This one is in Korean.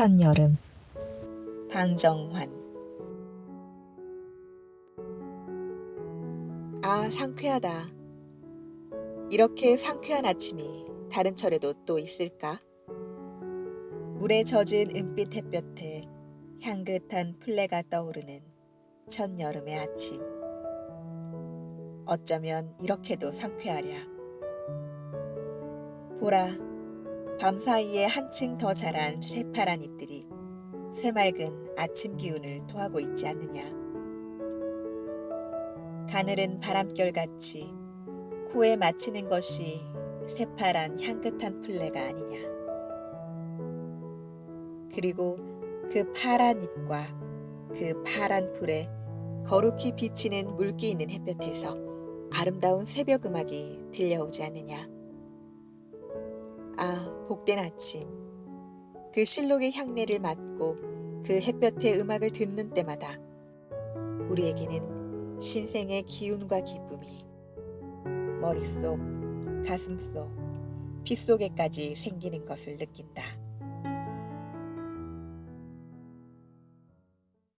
첫여름 방정환 아 상쾌하다. 이렇게 상쾌한 아침이 다른 철에도 또 있을까? 물에 젖은 은빛 햇볕에 향긋한 풀레가 떠오르는 첫여름의 아침. 어쩌면 이렇게도 상쾌하랴. 보라, 밤 사이에 한층 더 자란 새파란 잎들이 새맑은 아침 기운을 토하고 있지 않느냐. 가늘은 바람결같이 코에 맞히는 것이 새파란 향긋한 풀레가 아니냐. 그리고 그 파란 잎과 그 파란 풀에 거룩히 비치는 물기 있는 햇볕에서 아름다운 새벽 음악이 들려오지 않느냐. 아, 복된 아침. 그 실록의 향내를 맡고 그 햇볕의 음악을 듣는 때마다 우리에게는 신생의 기운과 기쁨이 머릿속, 가슴속, 빗속에까지 생기는 것을 느낀다.